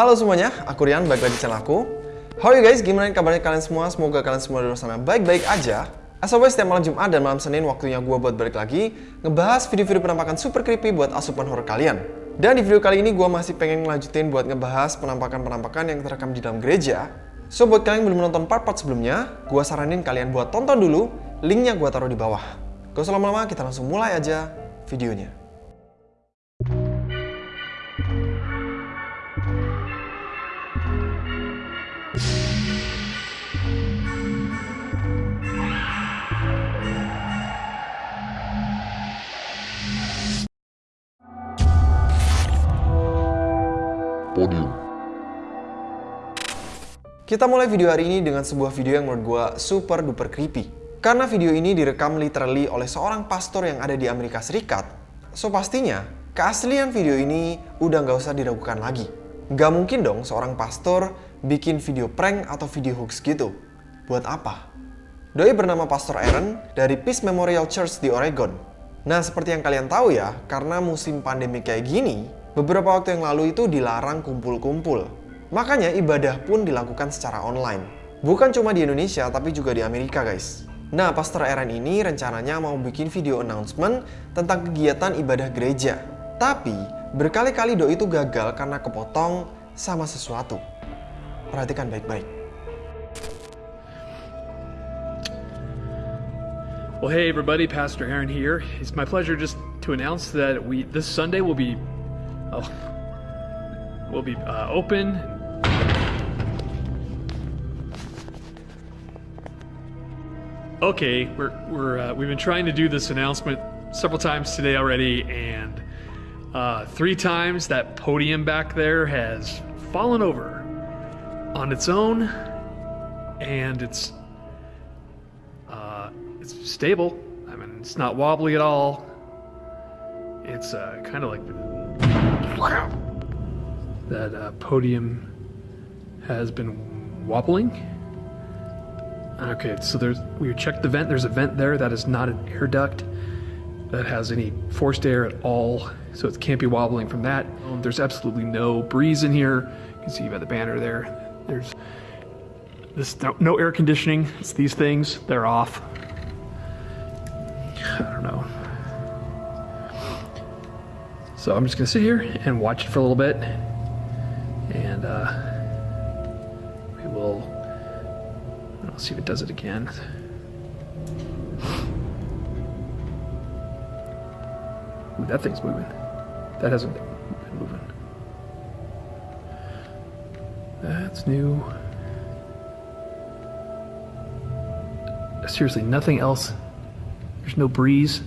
Halo semuanya, aku Rian, balik lagi di channel aku. How are you guys? Gimana kabarnya kalian semua? Semoga kalian semua di luar sana baik-baik aja. As always, setiap malam Jumat dan malam Senin waktunya gue buat balik lagi ngebahas video-video penampakan super creepy buat asupan horror kalian. Dan di video kali ini gue masih pengen ngelanjutin buat ngebahas penampakan-penampakan yang terekam di dalam gereja. So buat kalian yang belum nonton part-part sebelumnya, gue saranin kalian buat tonton dulu, linknya gue taruh di bawah. Gak usah lama-lama, kita langsung mulai aja videonya. Kita mulai video hari ini dengan sebuah video yang menurut gue super duper creepy. Karena video ini direkam literally oleh seorang pastor yang ada di Amerika Serikat, so pastinya keaslian video ini udah nggak usah diragukan lagi. Gak mungkin dong seorang pastor bikin video prank atau video hoax gitu. Buat apa? Doi bernama Pastor Aaron dari Peace Memorial Church di Oregon. Nah, seperti yang kalian tahu ya, karena musim pandemi kayak gini, beberapa waktu yang lalu itu dilarang kumpul-kumpul. Makanya ibadah pun dilakukan secara online. Bukan cuma di Indonesia, tapi juga di Amerika guys. Nah, Pastor Aaron ini rencananya mau bikin video announcement tentang kegiatan ibadah gereja. Tapi, berkali-kali doi itu gagal karena kepotong sama sesuatu. Perhatikan baik-baik. Well, hey everybody, Pastor Aaron here. It's my pleasure just to announce that we this Sunday will be, oh, will be uh, open. Okay, we're we're uh, we've been trying to do this announcement several times today already, and uh, three times that podium back there has fallen over on its own, and it's uh, it's stable. I mean, it's not wobbly at all. It's uh, kind of like that uh, podium has been wobbling. Okay, so there's we checked the vent. There's a vent there that is not an air duct that has any forced air at all, so it can't be wobbling from that. There's absolutely no breeze in here. You can see by the banner there. There's this no, no air conditioning. It's these things. They're off. I don't know. So I'm just gonna sit here and watch it for a little bit, and uh, we will. I'll see if it does it again. Ooh, that thing's moving. That hasn't been moving. That's new. Seriously, nothing else. There's no breeze.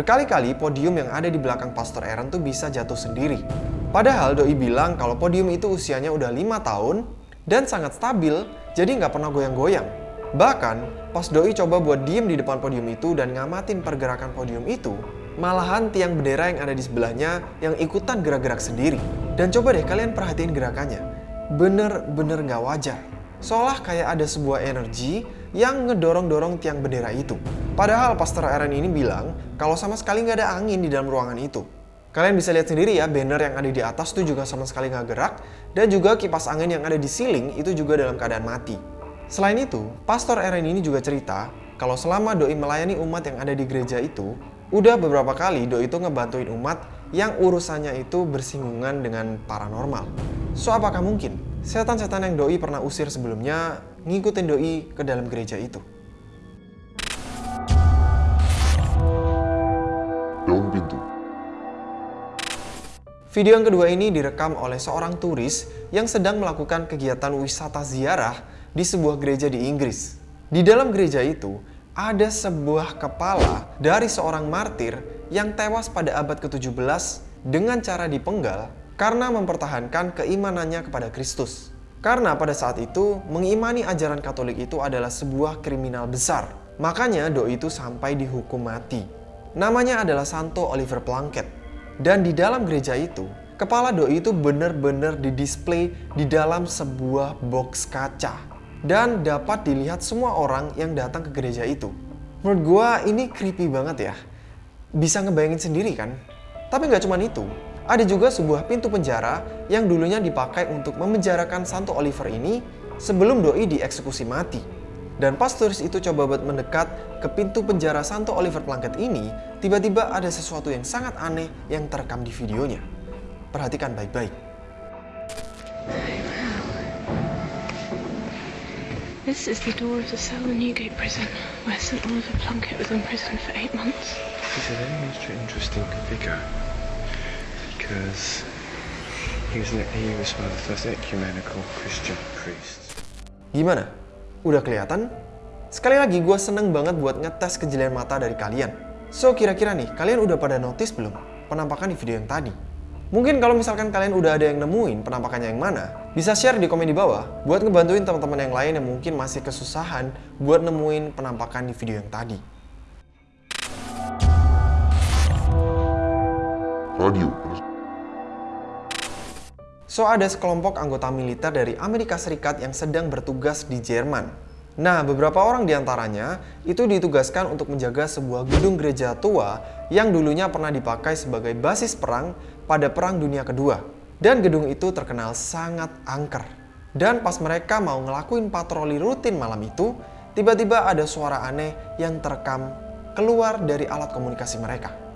Berkali-kali podium yang ada di belakang Pastor Aaron tuh bisa jatuh sendiri. Padahal Doi bilang kalau podium itu usianya udah 5 tahun dan sangat stabil, jadi nggak pernah goyang-goyang. Bahkan, pas Doi coba buat diem di depan podium itu dan ngamatin pergerakan podium itu, malahan tiang bendera yang ada di sebelahnya yang ikutan gerak-gerak sendiri. Dan coba deh kalian perhatiin gerakannya. Bener-bener nggak wajar. Seolah kayak ada sebuah energi yang ngedorong-dorong tiang bendera itu. Padahal Pastor Aaron ini bilang kalau sama sekali nggak ada angin di dalam ruangan itu. Kalian bisa lihat sendiri ya, banner yang ada di atas tuh juga sama sekali nggak gerak, dan juga kipas angin yang ada di ceiling itu juga dalam keadaan mati. Selain itu, Pastor Aaron ini juga cerita kalau selama Doi melayani umat yang ada di gereja itu, udah beberapa kali Doi itu ngebantuin umat yang urusannya itu bersinggungan dengan paranormal. So apakah mungkin setan-setan yang Doi pernah usir sebelumnya ngikutin Doi ke dalam gereja itu? Video yang kedua ini direkam oleh seorang turis yang sedang melakukan kegiatan wisata ziarah di sebuah gereja di Inggris. Di dalam gereja itu, ada sebuah kepala dari seorang martir yang tewas pada abad ke-17 dengan cara dipenggal karena mempertahankan keimanannya kepada Kristus. Karena pada saat itu, mengimani ajaran Katolik itu adalah sebuah kriminal besar. Makanya doi itu sampai dihukum mati. Namanya adalah Santo Oliver Plunkett. Dan di dalam gereja itu, kepala doi itu benar-benar didisplay di dalam sebuah box kaca. dan dapat dilihat semua orang yang datang ke gereja itu. Menurut gua ini creepy banget ya. Bisa ngebayangin sendiri kan? Tapi nggak cuma itu. Ada juga sebuah pintu penjara yang dulunya dipakai untuk memenjarakan Santo Oliver ini sebelum doi dieksekusi mati. Dan pas turis itu coba buat mendekat ke pintu penjara Santo Oliver Plunkett ini, tiba-tiba ada sesuatu yang sangat aneh yang terekam di videonya. Perhatikan baik-baik. This is the door of the cell in Newgate Prison, where St Oliver Plunkett was imprisoned for eight months. He's a very interesting figure because he was, he was one of the first ecumenical Christian priests. Gimana? Udah kelihatan? Sekali lagi gue seneng banget buat ngetes kejelian mata dari kalian. So kira-kira nih, kalian udah pada notice belum penampakan di video yang tadi? Mungkin kalau misalkan kalian udah ada yang nemuin penampakannya yang mana, bisa share di komen di bawah buat ngebantuin teman-teman yang lain yang mungkin masih kesusahan buat nemuin penampakan di video yang tadi. Radio. So ada sekelompok anggota militer dari Amerika Serikat yang sedang bertugas di Jerman. Nah, beberapa orang di antaranya itu ditugaskan untuk menjaga sebuah gedung gereja tua yang dulunya pernah dipakai sebagai basis perang pada Perang Dunia Kedua. Dan gedung itu terkenal sangat angker. Dan pas mereka mau ngelakuin patroli rutin malam itu, tiba-tiba ada suara aneh yang terekam keluar dari alat komunikasi mereka.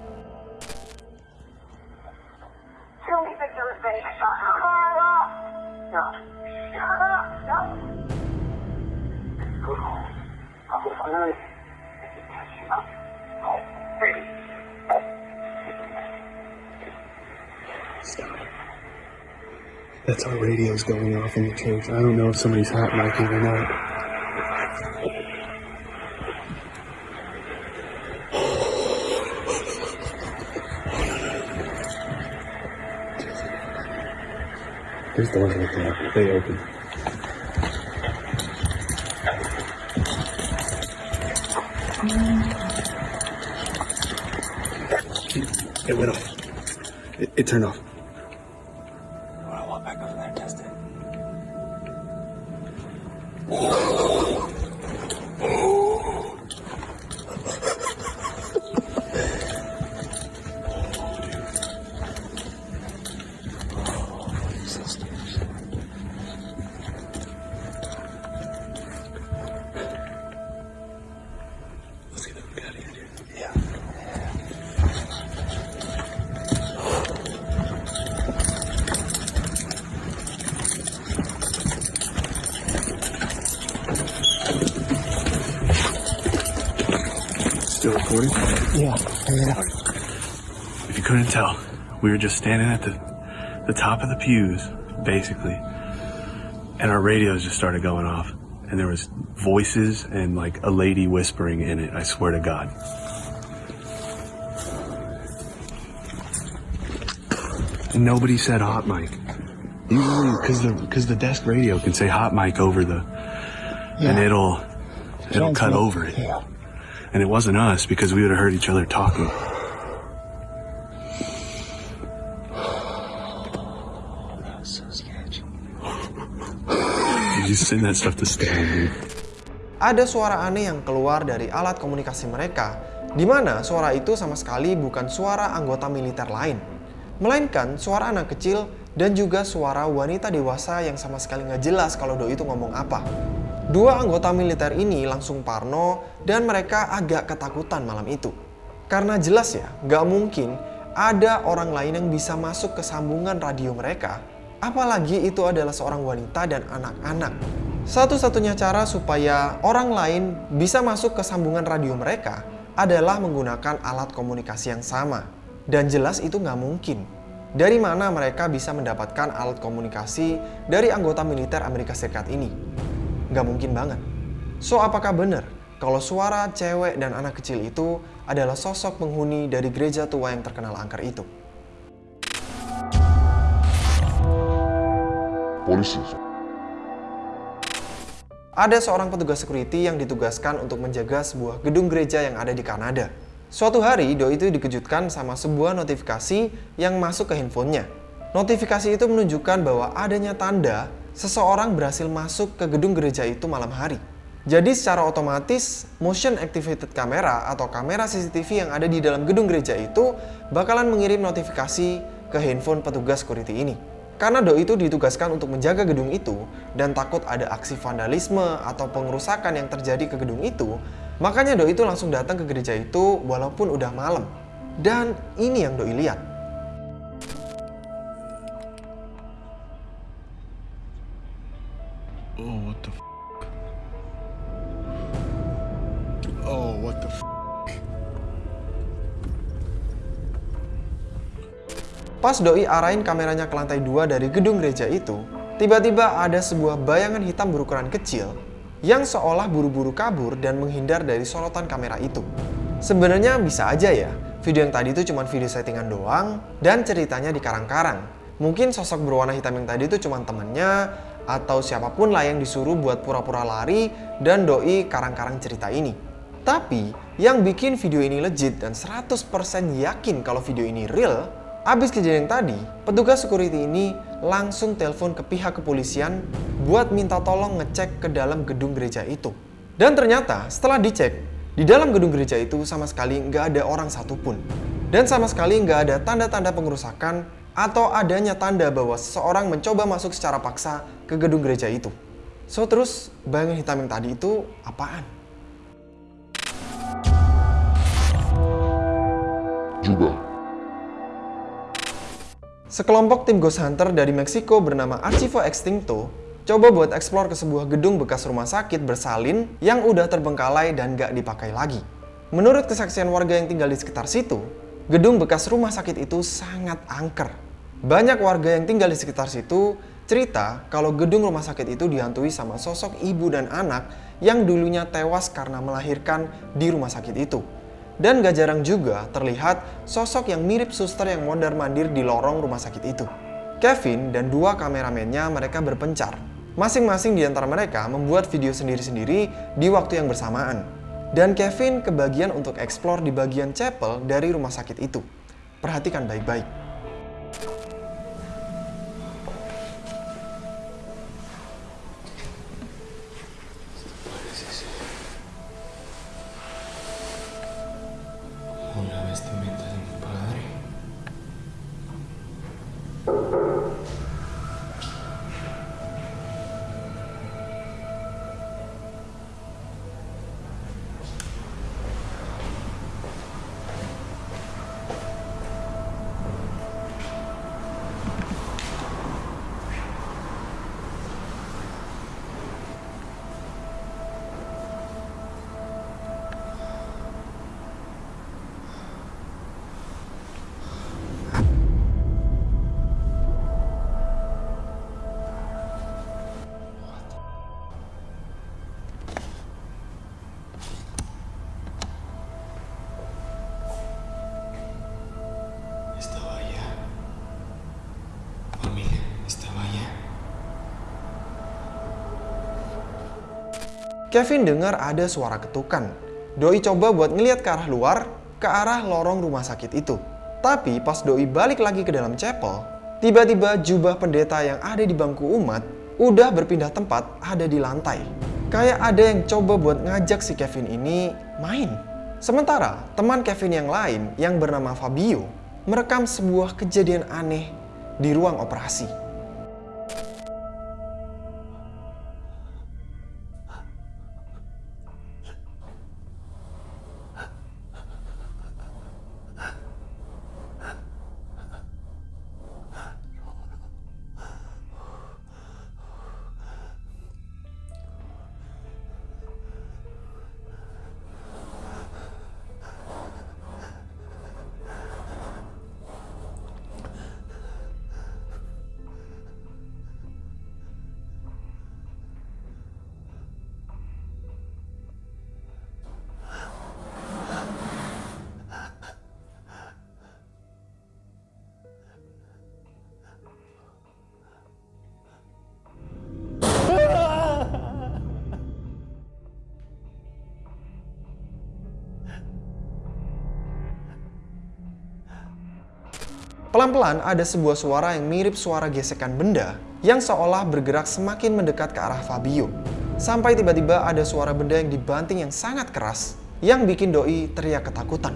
That's our radios going off in the church. I don't know if somebody's hot micing or not. There's doors right there. They open. It went off. It, it turned off. Yeah. If you couldn't tell, we were just standing at the the top of the pews, basically, and our radios just started going off, and there was voices and like a lady whispering in it. I swear to God. And nobody said hot mic. Usually, because the because the desk radio can say hot mic over the, and it'll it'll cut over it. And it wasn't us because we would have heard each other talking. You just send that stuff to Stan, dude. Ada suara aneh yang keluar dari alat komunikasi mereka, di mana suara itu sama sekali bukan suara anggota militer lain, melainkan suara anak kecil dan juga suara wanita dewasa yang sama sekali nggak jelas kalau doi itu ngomong apa. Dua anggota militer ini langsung parno dan mereka agak ketakutan malam itu. Karena jelas ya, nggak mungkin ada orang lain yang bisa masuk ke sambungan radio mereka, apalagi itu adalah seorang wanita dan anak-anak. Satu-satunya cara supaya orang lain bisa masuk ke sambungan radio mereka adalah menggunakan alat komunikasi yang sama. Dan jelas itu nggak mungkin. Dari mana mereka bisa mendapatkan alat komunikasi dari anggota militer Amerika Serikat ini? Nggak mungkin banget. So, apakah benar kalau suara cewek dan anak kecil itu adalah sosok penghuni dari gereja tua yang terkenal angker itu? Polisi. Ada seorang petugas security yang ditugaskan untuk menjaga sebuah gedung gereja yang ada di Kanada. Suatu hari, Doi itu dikejutkan sama sebuah notifikasi yang masuk ke handphonenya. Notifikasi itu menunjukkan bahwa adanya tanda seseorang berhasil masuk ke gedung gereja itu malam hari. Jadi secara otomatis motion activated camera atau kamera CCTV yang ada di dalam gedung gereja itu bakalan mengirim notifikasi ke handphone petugas security ini. Karena Doi itu ditugaskan untuk menjaga gedung itu dan takut ada aksi vandalisme atau pengerusakan yang terjadi ke gedung itu, makanya Doi itu langsung datang ke gereja itu walaupun udah malam. Dan ini yang Doi lihat. The f? Oh, what the f? Pas Doi arahin kameranya ke lantai 2 dari gedung gereja itu, tiba-tiba ada sebuah bayangan hitam berukuran kecil yang seolah buru-buru kabur dan menghindar dari sorotan kamera itu. Sebenarnya bisa aja ya, video yang tadi itu cuma video settingan doang dan ceritanya di karang-karang. Mungkin sosok berwarna hitam yang tadi itu cuma temennya atau siapa pun lah yang disuruh buat pura-pura lari dan doi karang-karang cerita ini. Tapi yang bikin video ini legit dan 100% yakin kalau video ini real, abis kejadian tadi, petugas security ini langsung telepon ke pihak kepolisian buat minta tolong ngecek ke dalam gedung gereja itu. Dan ternyata setelah dicek, di dalam gedung gereja itu sama sekali nggak ada orang satupun. Dan sama sekali nggak ada tanda-tanda pengerusakan atau adanya tanda bahwa seseorang mencoba masuk secara paksa ke gedung gereja itu. So terus bayangan hitam yang tadi itu apaan? juga, Sekelompok tim ghost hunter dari Meksiko bernama Archivo Extinto coba buat eksplor ke sebuah gedung bekas rumah sakit bersalin yang udah terbengkalai dan gak dipakai lagi. Menurut kesaksian warga yang tinggal di sekitar situ, gedung bekas rumah sakit itu sangat angker. Banyak warga yang tinggal di sekitar situ cerita kalau gedung rumah sakit itu dihantui sama sosok ibu dan anak yang dulunya tewas karena melahirkan di rumah sakit itu. Dan gak jarang juga terlihat sosok yang mirip suster yang mondar-mandir di lorong rumah sakit itu. Kevin dan dua kameramennya mereka berpencar. Masing-masing di antara mereka membuat video sendiri-sendiri di waktu yang bersamaan. Dan Kevin kebagian untuk eksplor di bagian chapel dari rumah sakit itu. Perhatikan baik-baik. Kevin dengar ada suara ketukan. Doi coba buat ngeliat ke arah luar, ke arah lorong rumah sakit itu. Tapi pas Doi balik lagi ke dalam chapel, tiba-tiba jubah pendeta yang ada di bangku umat udah berpindah tempat ada di lantai. Kayak ada yang coba buat ngajak si Kevin ini main. Sementara teman Kevin yang lain yang bernama Fabio merekam sebuah kejadian aneh di ruang operasi. Pelan-pelan ada sebuah suara yang mirip suara gesekan benda yang seolah bergerak semakin mendekat ke arah Fabio. Sampai tiba-tiba ada suara benda yang dibanting yang sangat keras yang bikin Doi teriak ketakutan.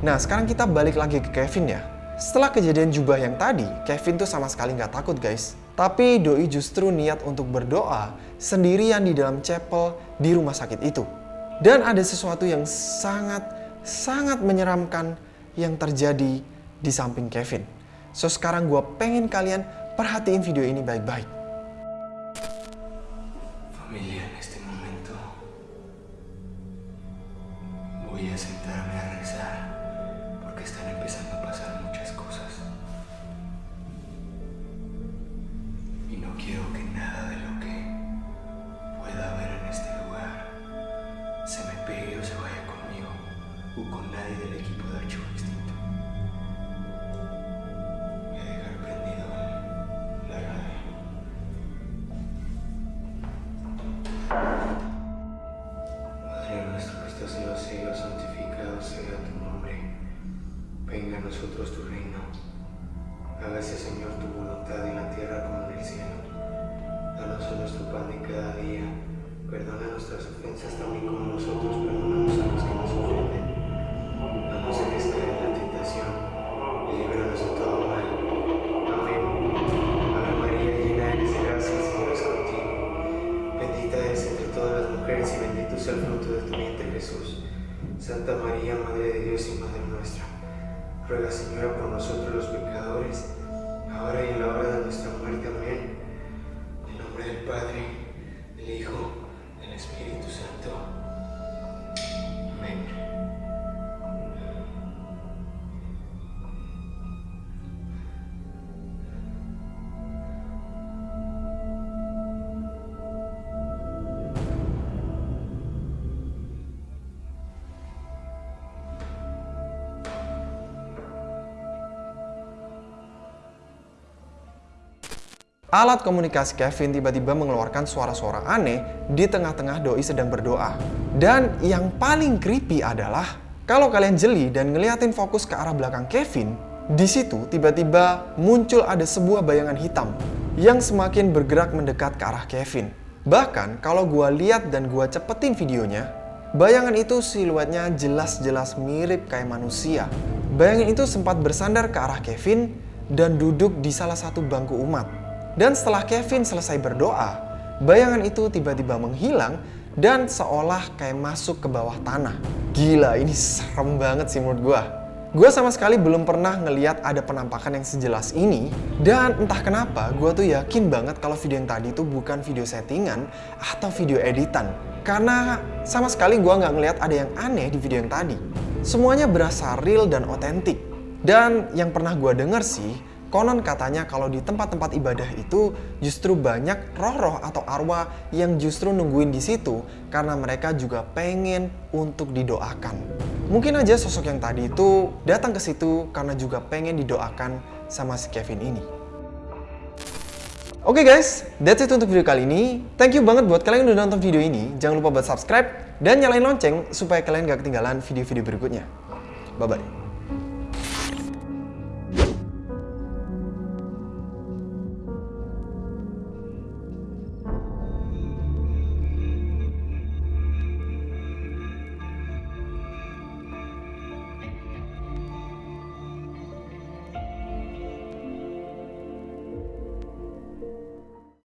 Nah sekarang kita balik lagi ke Kevin ya. Setelah kejadian jubah yang tadi, Kevin tuh sama sekali nggak takut guys. Tapi Doi justru niat untuk berdoa sendirian di dalam chapel di rumah sakit itu. Dan ada sesuatu yang sangat, sangat menyeramkan yang terjadi di samping Kevin. So sekarang gue pengen kalian perhatiin video ini baik-baik. Santa María, Madre de Dios y Madre nuestra, ruega Señora por nosotros los pecadores, ahora y en la hora de nuestra muerte. Amén. En nombre del Padre, del Hijo, del Espíritu Santo. Alat komunikasi Kevin tiba-tiba mengeluarkan suara-suara aneh di tengah-tengah Doi sedang berdoa. Dan yang paling creepy adalah kalau kalian jeli dan ngeliatin fokus ke arah belakang Kevin, di situ tiba-tiba muncul ada sebuah bayangan hitam yang semakin bergerak mendekat ke arah Kevin. Bahkan kalau gua lihat dan gua cepetin videonya, bayangan itu siluetnya jelas-jelas mirip kayak manusia. Bayangan itu sempat bersandar ke arah Kevin dan duduk di salah satu bangku umat. Dan setelah Kevin selesai berdoa, bayangan itu tiba-tiba menghilang dan seolah kayak masuk ke bawah tanah. Gila, ini serem banget sih menurut gua. Gua sama sekali belum pernah ngeliat ada penampakan yang sejelas ini dan entah kenapa gua tuh yakin banget kalau video yang tadi itu bukan video settingan atau video editan. Karena sama sekali gua nggak ngeliat ada yang aneh di video yang tadi. Semuanya berasa real dan otentik. Dan yang pernah gua denger sih, Konon katanya kalau di tempat-tempat ibadah itu justru banyak roh-roh atau arwah yang justru nungguin di situ karena mereka juga pengen untuk didoakan. Mungkin aja sosok yang tadi itu datang ke situ karena juga pengen didoakan sama si Kevin ini. Oke okay guys, that's it untuk video kali ini. Thank you banget buat kalian yang udah nonton video ini. Jangan lupa buat subscribe dan nyalain lonceng supaya kalian gak ketinggalan video-video berikutnya. Bye-bye.